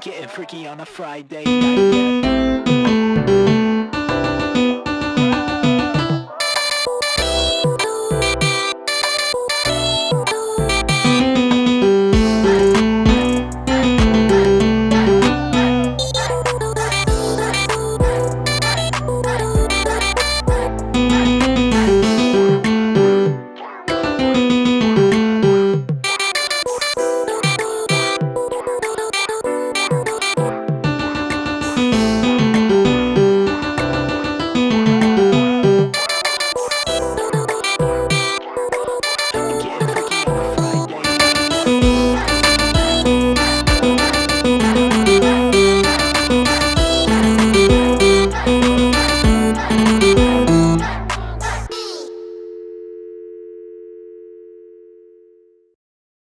Getting freaky on a Friday night.